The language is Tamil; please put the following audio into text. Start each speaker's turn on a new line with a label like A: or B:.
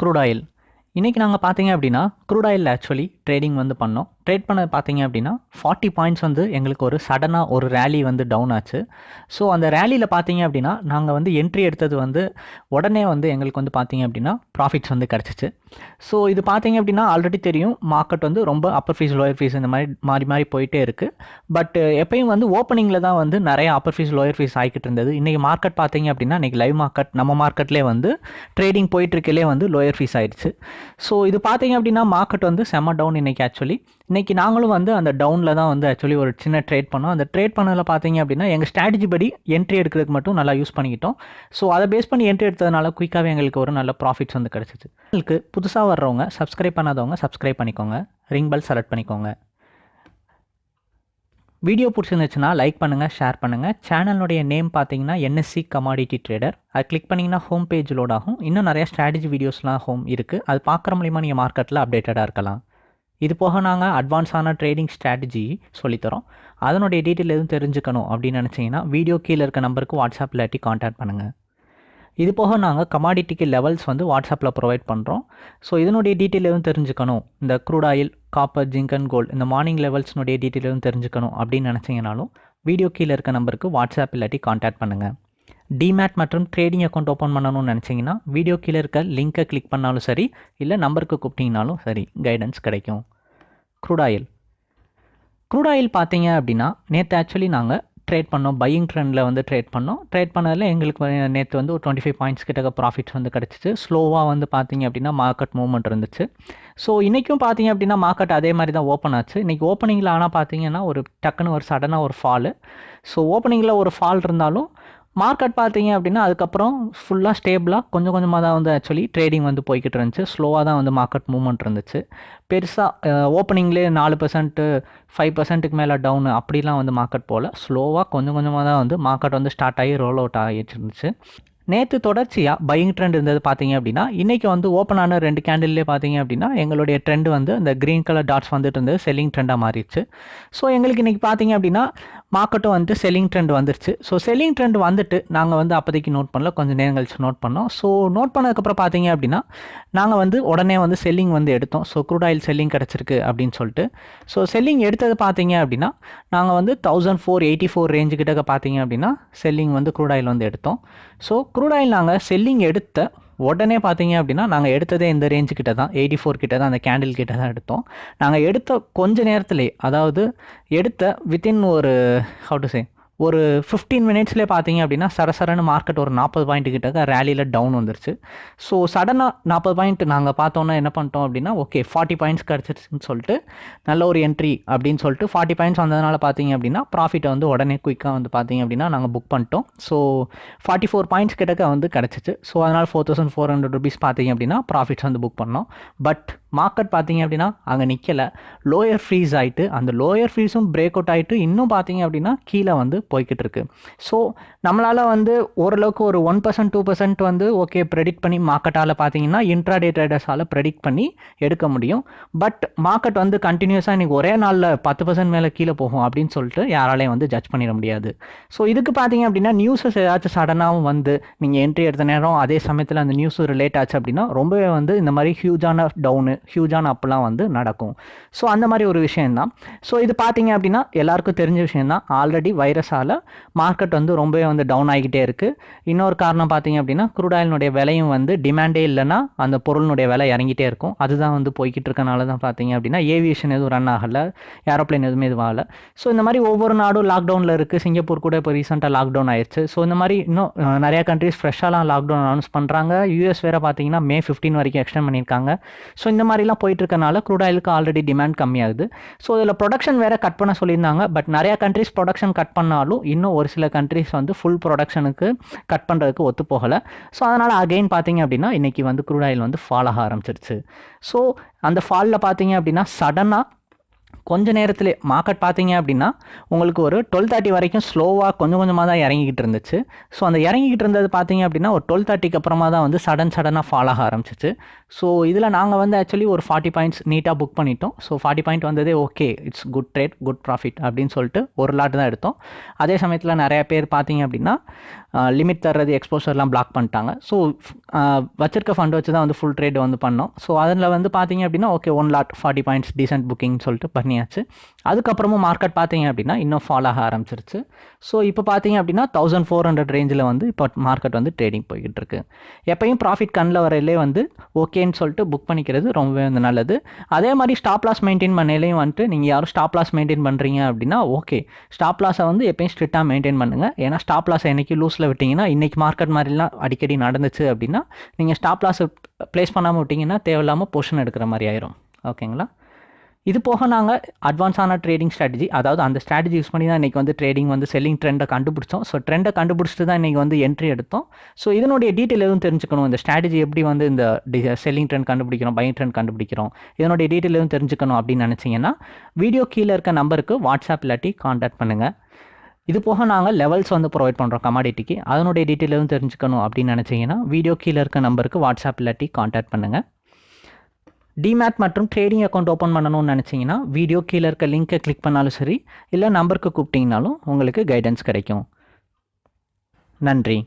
A: க்ரூட் ஆயில் இன்றைக்கி நாங்கள் பார்த்தீங்க அப்படின்னா க்ரூட் ஆயில் ஆக்சுவலி ட்ரேடிங் வந்து பண்ணோம். ட்ரேட் பண்ண பார்த்தீங்க அப்படின்னா ஃபார்ட்டி பாயிண்ட்ஸ் வந்து எங்களுக்கு ஒரு சடனாக ஒரு ரேலி வந்து டவுன் ஆச்சு. ஸோ அந்த ரேலியில் பார்த்தீங்க அப்படின்னா நாங்கள் வந்து என்ட்ரி எடுத்தது வந்து உடனே வந்து எங்களுக்கு வந்து பார்த்தீங்க அப்படின்னா ப்ராஃபிட்ஸ் வந்து கிடச்சிச்சு. ஸோ இது பார்த்தீங்க அப்படின்னா ஆல்ரெடி தெரியும். மார்க்கெட் வந்து ரொம்ப அப்பர் ஃபீஸ் லோயர் ஃபீஸ் இந்த மாதிரி மாறி மாறி போயிட்டே இருக்குது பட் எப்பயும் வந்து ஓப்பனிங்கில் தான் வந்து நிறைய அப்பர் ஃபீஸ் லோயர் ஃபீஸ் ஆகிக்கிட்டு இருந்தது. இன்றைக்கி மார்க்கெட் பார்த்தீங்க அப்படின்னா இன்றைக்கி லைவ் மார்க்கெட் நம்ம மார்க்கெட்லேயே வந்து ட்ரேடிங் போயிட்டுருக்கலே வந்து லோயர் ஃபீஸ் ஆயிடுச்சு. ஸோ இது பார்த்தீங்க அப்படின்னா மார்க்கெட் வந்து செம்ம டவுன் இன்றைக்கி ஆக்சுவலி இன்றைக்கி நாங்களும் வந்து அந்த டவுனில் தான் வந்து ஆக்சுவலி ஒரு சின்ன ட்ரேட் பண்ணோம். அந்த ட்ரேட் பண்ணதில் பார்த்தீங்க அப்படின்னா எங்கள் ஸ்ட்ராட்டஜி படி என்ட்ரி எடுக்கிறதுக்கு மட்டும் நல்லா யூஸ் பண்ணிக்கிட்டோம். ஸோ அதை பேஸ் பண்ணி என்ட்ரி எடுத்ததுனால குயிக்காகவே எங்களுக்கு ஒரு நல்ல ப்ராஃபிட்ஸ் வந்து கிடச்சிச்சு. உங்களுக்கு புதுசாக வர்றவங்க சப்ஸ்கிரைப் பண்ணாதவங்க சப்ஸ்கிரைப் பண்ணிக்கோங்க. ரிங் பெல் செலக்ட் பண்ணிக்கோங்க. வீடியோ பிடிச்சிருந்துச்சுன்னா லைக் பண்ணுங்கள் ஷேர் பண்ணுங்கள் சேனலுடைய நேம் பார்த்தீங்கன்னா என்எஸ்சி கமாடிட்டி ட்ரேடர் அது கிளிக் பண்ணிங்கன்னா ஹோம் பேஜ் லோட் ஆகும். இன்னும் நிறையா ஸ்ட்ராட்டஜி வீடியோஸ்லாம் ஹோம் இருக்குது அது பார்க்குற மூலிமா நீங்கள் மார்க்கெட்டில் அப்டேட்டடாக இருக்கலாம். இது போக நாங்கள் அட்வான்ஸான ட்ரேடிங் ஸ்ட்ராட்டஜி சொல்லித்தரோம் அதனுடைய டீட்டெயில் எதுவும் தெரிஞ்சுக்கணும் அப்படின்னு நினச்சிங்கன்னா வீடியோ கீழே இருக்க நம்பருக்கு வாட்ஸ்அப் இல்லாட்டி காண்டாக்ட் பண்ணுங்கள் இது போக நாங்கள் கமாடிட்டிக்கு லெவல்ஸ் வந்து வாட்ஸ்அப்பில் ப்ரொவைட் பண்ணுறோம் ஸோ இதனுடைய டீட்டெயில் எதுவும் தெரிஞ்சுக்கணும்? இந்த crude oil copper zinc and gold இந்த மார்னிங் லெவல்ஸ்னுடைய டீட்டெயில் எதுவும் தெரிஞ்சுக்கணும் அப்படின்னு நினச்சிங்கனாலும் வீடியோ கீழே இருக்க நம்பருக்கு வாட்ஸ்அப் இல்லாட்டி காண்டாக்ட் பண்ணுங்கள் டிமேட் மற்றும் ட்ரேடிங் அக்கௌண்ட் ஓப்பன் பண்ணணும்னு நினச்சிங்கன்னா வீடியோ கீழே இருக்க லிங்க்கை கிளிக் பண்ணாலும் சரி இல்லை நம்பருக்கு கூப்பிட்டிங்கனாலும் சரி கைடன்ஸ் கிடைக்கும். க்ரூட் ஆயில் க்ரூட் ஆயில் பார்த்தீங்க அப்படின்னா நேற்று ஆக்சுவலி நாங்கள் ட்ரேட் பண்ணோம். பையிங் ட்ரெண்டில் வந்து ட்ரேட் பண்ணோம். ட்ரேட் பண்ணதில் எங்களுக்கு நேற்று வந்து ஒரு டுவெண்ட்டி ஃபைவ் பாயிண்ட்ஸ் கிட்ட ப்ராஃபிட்ஸ் வந்து கிடச்சிச்சு. ஸ்லோவாக வந்து பார்த்தீங்க அப்படின்னா மார்க்கெட் மூவ்மெண்ட் இருந்துச்சு. ஸோ இன்றைக்கும் பார்த்தீங்க அப்படின்னா மார்க்கெட் அதே மாதிரி தான் ஓப்பன் ஆச்சு. இன்றைக்கி ஓப்பனிங்கில் ஆனால் பார்த்தீங்கன்னா ஒரு டக்குன்னு ஒரு சடனாக ஒரு ஃபாலு ஸோ ஓப்பனிங்கில் ஒரு ஃபால் இருந்தாலும் மார்க்கெட் பார்த்தீங்க அப்படின்னா அதுக்கப்புறம் ஃபுல்லாக ஸ்டேபிளாக கொஞ்சம் கொஞ்சமாக தான் வந்து ஆக்சுவலி ட்ரேடிங் வந்து போய்கிட்டு இருந்துச்சு. ஸ்லோவாக தான் வந்து மார்க்கெட் மூவ்மெண்ட் இருந்துச்சு. பெருசாக ஓப்பனிங்லேயே நாலு பர்சன்ட்டு ஃபைவ் பர்சன்ட்டுக்கு மேலே டவுனு அப்படிலாம் வந்து மார்க்கெட் போல் ஸ்லோவாக கொஞ்சம் கொஞ்சமாக தான் வந்து மார்க்கெட் வந்து ஸ்டார்ட் ஆகி ரோல் அவுட் ஆகிட்டு இருந்துச்சு. நேற்று தொடர்ச்சியாக பையிங் ட்ரெண்ட் இருந்தது பார்த்தீங்க அப்படின்னா இன்றைக்கி வந்து ஓப்பன் ஆன ரெண்டு கேண்டில்லே பார்த்தீங்க அப்படின்னா எங்களுடைய ட்ரெண்ட் வந்து இந்த க்ரீன் கலர் டாட்ஸ் வந்துட்டு இருந்தது செல்லிங் ட்ரெண்டாக மாறிடுச்சு. ஸோ எங்களுக்கு இன்றைக்கி பார்த்தீங்க அப்படின்னா மார்க்கெட்டும் வந்துட்டு செல்லிங் ட்ரெண்ட் வந்துருச்சு. ஸோ செல்லிங் ட்ரெண்ட் வந்துட்டு நாங்கள் வந்து அப்போதைக்கு நோட் பண்ணல. கொஞ்சம் நேரம் கழிச்சு நோட் பண்ணோம். ஸோ நோட் பண்ணதுக்கப்புறம் பார்த்தீங்க அப்படின்னா நாங்கள் வந்து உடனே வந்து செல்லிங் வந்து எடுத்தோம். ஸோ க்ரூட் ஆயில் செல்லிங் கிடச்சிருக்கு அப்படின்னு சொல்லிட்டு. ஸோ செல்லிங் எடுத்தது பார்த்தீங்க அப்படின்னா நாங்கள் வந்து thousand four eighty four range கிட்ட பார்த்தீங்க அப்படின்னா செல்லிங் வந்து க்ரூட் ஆயில் வந்து எடுத்தோம். ஸோ க்ரூட் ஆயில் நாங்கள் செல்லிங் எடுத்த உடனே பார்த்தீங்க அப்படின்னா நாங்கள் எடுத்ததே இந்த ரேஞ்சு கிட்ட தான் எயிட்டி ஃபோர் கிட்ட தான் அந்த கேண்டில் கிட்ட தான் எடுத்தோம். நாங்கள் எடுத்த கொஞ்ச நேரத்துலேயே அதாவது எடுத்த வித்தின் ஒரு ஹவு டு சே ஒரு ஃபிஃப்டீன் மினிட்ஸ்லேயே பார்த்தீங்க அப்படின்னா சரசரன்னு மார்க்கெட் ஒரு நாற்பது பாயிண்ட் கிட்டக்க ரேலியில் டவுன் வந்துருச்சு. ஸோ சடனாக நாற்பது பாயிண்ட் நாங்கள் பார்த்தோன்னா என்ன பண்ணிட்டோம் அப்படின்னா ஓகே ஃபார்ட்டி பாயிண்ட்ஸ் கிடச்சிருச்சுன்னு சொல்லிட்டு நல்ல ஒரு என்ட்ரி அப்படின்னு சொல்லிட்டு ஃபார்ட்டி பாயிண்ட்ஸ் வந்ததுனால பார்த்தீங்க அப்படின்னா ப்ராஃபிட்டை வந்து உடனே குயிக்காக வந்து பார்த்தீங்க அப்படின்னா நாங்கள் புக் பண்ணிட்டோம். ஸோ ஃபார்ட்டி ஃபோர் பாயிண்ட்ஸ் கிட்டக்க வந்து கிடச்சிச்சு. ஸோ அதனால் four thousand four hundred rupees பார்த்தீங்க அப்படின்னா ப்ராஃபிட்ஸ் வந்து புக் பண்ணோம். பட் மார்க்கெட் பார்த்தீங்க அப்படின்னா அங்கே நிற்கலை லோயர் ஃப்ரீஸ் ஆகிட்டு அந்த லோயர் ஃப்ரீஸும் பிரேக் அவுட் ஆகிட்டு இன்னும் பார்த்தீங்க அப்படின்னா கீழே வந்து போய்கிட்டு இருக்கு. ஸோ நம்மளால் வந்து ஓரளவுக்கு ஒரு ஒன் பர்சன்ட் டூ பர்சன்ட் வந்து ஓகே ப்ரெடிக்ட் பண்ணி மார்க்கெட்டால் பார்த்தீங்கன்னா இன்ட்ராடே ட்ரேடர்ஸால் ப்ரெடிக்ட் பண்ணி எடுக்க முடியும். பட் மார்க்கெட் வந்து கண்டினியூஸாக இன்றைக்கி ஒரே நாளில் பத்து பர்சன்ட் மேலே கீழே போகும் அப்படின்னு சொல்லிட்டு யாராலையும் வந்து ஜட்ஜ் பண்ணிட முடியாது. ஸோ இதுக்கு பார்த்தீங்க அப்படின்னா நியூஸஸ் ஏதாச்சும் சடனாகவும் வந்து நீங்கள் என்ட்ரி எடுத்த நேரம் அதே சமயத்தில் அந்த நியூஸ் ரிலேட் ஆச்சு அப்படின்னா ரொம்பவே வந்து இந்த மாதிரி ஹியூஜான டவுனு ஹியூஜான அப்பெல்லாம் வந்து நடக்கும். ஸோ அந்த மாதிரி ஒரு விஷயந்தான் ஸோ இது பார்த்தீங்க அப்படின்னா எல்லாருக்கும் தெரிஞ்ச விஷயந்தான் ஆல்ரெடி வைரஸால் மார்க்கெட் வந்து ரொம்பவே வந்து டவுன் ஆகிக்கிட்டே இருக்குது இன்னொரு காரணம் பார்த்தீங்க அப்படின்னா க்ரூட் ஆயிலினுடைய விலையும் வந்து டிமாண்டே இல்லைன்னா அந்த பொருளினுடைய விலை இறங்கிட்டே இருக்கும். அதுதான் வந்து போய்கிட்டு இருக்கனால தான் பார்த்தீங்க அப்படின்னா ஏவியேஷன் எதுவும் ரன் ஆகலை. ஏரோப்ளைன் எதுவுமே எதுவும் ஆகலை ஸோ இந்த மாதிரி ஒவ்வொரு நாடும் லாக்டவுனில் இருக்குது சிங்கப்பூர் கூட இப்போ ரீசெண்டாக லாக்டவுன் ஆயிடுச்சு ஸோ இந்த மாதிரி இன்னும் நிறையா கண்ட்ரிஸ் ஃப்ரெஷ்ஷாலாம் லாக்டவுன் அனௌன்ஸ் பண்ணுறாங்க யூஎஸ் வேறு பார்த்தீங்கன்னா மே ஃபிஃப்டீன் வரைக்கும் எக்ஸ்டெண்ட் பண்ணியிருக்காங்க. ஸோ இந்த மாதிரி மாதிரிலாம் போயிட்டு இருக்கனால க்ரூட் ஆயிலுக்கு ஆல்ரெடி டிமாண்ட் கம்மியாகுது. ஸோ இதில் ப்ரொடக்ஷன் வேறு கட் பண்ண சொல்லியிருந்தாங்க. பட் நிறையா கண்ட்ரிஸ் ப்ரொடக்ஷன் கட் பண்ணாலும் இன்னும் ஒரு சில கண்ட்ரிஸ் வந்து ஃபுல் ப்ரொடக்ஷனுக்கு கட் பண்ணுறதுக்கு ஒத்து போகலை ஸோ அதனால் அகெயின் பார்த்தீங்க அப்படின்னா இன்றைக்கி வந்து க்ரூட் ஆயில் வந்து ஃபால் ஆக ஆரம்பிச்சிருச்சு. ஸோ அந்த ஃபாலில் பார்த்தீங்க அப்படின்னா சடனாக கொஞ்ச நேரத்தில் மார்க்கெட் பார்த்தீங்க அப்படின்னா உங்களுக்கு ஒரு டுவெல் தேர்ட்டி வரைக்கும் ஸ்லோவாக கொஞ்சம் கொஞ்சமாக தான் இறங்கிக்கிட்டு இருந்துச்சு. ஸோ அந்த இறங்கிக்கிட்டு இருந்தது பார்த்தீங்க அப்படின்னா ஒரு டுவெல் தேர்ட்டிக்கு அப்புறமா தான் வந்து சடன் சடனாக ஃபால் ஆக ஆரம்பிச்சிச்சு. ஸோ இதில் நாங்கள் வந்து ஆக்சுவலி ஒரு ஃபார்ட்டி பாயிண்ட்ஸ் நீட்டாக புக் பண்ணிட்டோம். ஸோ ஃபார்ட்டி பாயிண்ட் வந்ததே okay it's good trade good profit அப்படின்னு சொல்லிட்டு ஒரு லாட் தான் எடுத்தோம். அதே சமயத்தில் நிறைய பேர் பார்த்தீங்க அப்படின்னா லிமிட் தர்றது எக்ஸ்போசர்லாம் பிளாக் பண்ணிட்டாங்க. ஸோ வச்சிருக்க ஃபண்ட் வச்சு தான் வந்து ஃபுல் ட்ரேட் வந்து பண்ணோம். ஸோ அதில் வந்து பார்த்தீங்க அப்படின்னா okay one lot forty points decent booking சொல்லிட்டு பண்ணியாச்சு அதுக்கப்புறமும் மார்க்கெட் பார்த்தீங்க அப்படின்னா இன்னும் ஃபால் ஆக ஆரம்பிச்சிருச்சு. ஸோ இப்போ பார்த்தீங்க அப்படின்னா தௌசண்ட் ஃபோர் ஹண்ட்ரட் ரேஞ்சில் வந்து இப்போ மார்க்கெட் வந்து ட்ரேடிங் போய்கிட்டு இருக்கு எப்பயும் ப்ராஃபிட் கண்ணில் வரையிலே வந்து ஓகேன்னு சொல்லிட்டு புக் பண்ணிக்கிறது ரொம்பவே வந்து நல்லது. அதே மாதிரி ஸ்டாப் லாஸ் மெயின்டைன் பண்ணலையும் வந்துட்டு நீங்கள் யாரும் ஸ்டாப் லாஸ் மெயின்டைன் பண்ணுறீங்க அப்படின்னா ஓகே ஸ்டாப் லாஸை வந்து எப்பயும் ஸ்ட்ரிக்டாக மெயின்டைன் பண்ணுங்கள் ஏன்னா ஸ்டாப் லாஸை என்றைக்கு லூஸில் விட்டிங்கன்னா இன்றைக்கி மார்க்கெட் மாதிரிலாம் அடிக்கடி நடந்துச்சு அப்படின்னா நீங்கள் ஸ்டாப் லாஸை ப்ளேஸ் பண்ணாமல் விட்டிங்கன்னா தேவையில்லாமல் பொஷன் எடுக்கிற மாதிரி ஆயிரும். ஓகேங்களா இது போக நாங்கள் அட்வான்ஸான ட்ரேடிங் ஸ்ட்ராட்டஜி அதாவது அந்த ஸ்ட்ராட்டஜி யூஸ் பண்ணி தான் இன்றைக்கி வந்து ட்ரேடிங் வந்து செல்லிங் ட்ரெண்டை கண்டுபிடிச்சோம். ஸோ ட்ரெண்டை கண்டுபிடிச்சிட்டு தான் இன்றைக்கி வந்து என்ட்ரி எடுத்தோம். ஸோ இதனுடைய டீட்டெயில் எதுவும் தெரிஞ்சுக்கணும். இந்த ஸ்ட்ராட்டஜி எப்படி வந்து இந்த செல்லிங் ட்ரெண்ட் கண்டுபிடிக்கிறோம் பையிங் ட்ரெண்ட் கண்டுபிடிக்கிறோம் இதனுடைய டீட்டெயில் எதுவும் தெரிஞ்சுக்கணும் அப்படின்னு நினச்சிங்கன்னா வீடியோ கீழே இருக்க நம்பருக்கு வாட்ஸ்அப் இல்லாட்டி காண்டாக்ட் பண்ணுங்கள் இது போக நாங்கள் லெவல்ஸ் வந்து ப்ரொவைட் பண்ணுறோம் கமாடிட்டிக்கு அதனுடைய டீட்டெயில் எதுவும் தெரிஞ்சுக்கணும் அப்படின்னு நினச்சிங்கன்னா வீடியோ கீழே இருக்க நம்பருக்கு வாட்ஸ்அப் இல்லாட்டி காண்டாக்ட் பண்ணுங்கள் டிமேட் மற்றும் ட்ரேடிங் அக்கௌண்ட் ஓப்பன் பண்ணணும்னு நினச்சிங்கன்னா வீடியோ கீழே இருக்க லிங்க்கை கிளிக் பண்ணாலும் சரி இல்லை நம்பருக்கு கூப்பிட்டிங்கனாலும் உங்களுக்கு கைடன்ஸ் கிடைக்கும். நன்றி.